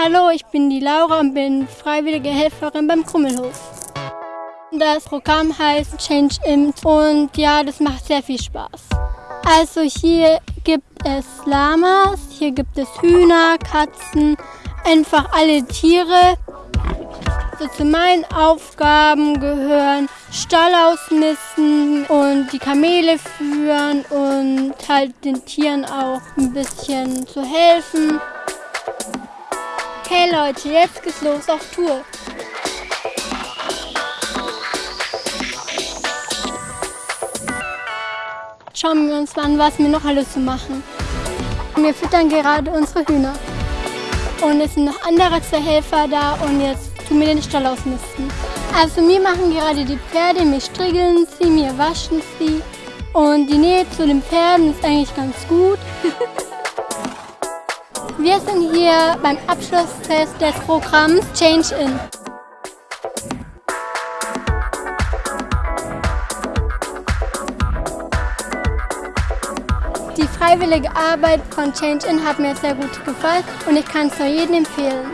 Hallo, ich bin die Laura und bin freiwillige Helferin beim Krummelhof. Das Programm heißt Change In und ja, das macht sehr viel Spaß. Also hier gibt es Lamas, hier gibt es Hühner, Katzen, einfach alle Tiere. So zu meinen Aufgaben gehören Stall ausmisten und die Kamele führen und halt den Tieren auch ein bisschen zu helfen. Okay Leute, jetzt geht's los auf Tour. Schauen wir uns mal an, was wir noch alles zu machen. Wir füttern gerade unsere Hühner. Und es sind noch andere zwei Helfer da und jetzt tun wir den Stall ausmisten. Also wir machen gerade die Pferde, wir striegeln sie, wir waschen sie. Und die Nähe zu den Pferden ist eigentlich ganz gut. wir sind hier beim Abschlusstest des Programms Change In. Die freiwillige Arbeit von Change In hat mir sehr gut gefallen und ich kann es nur jedem empfehlen.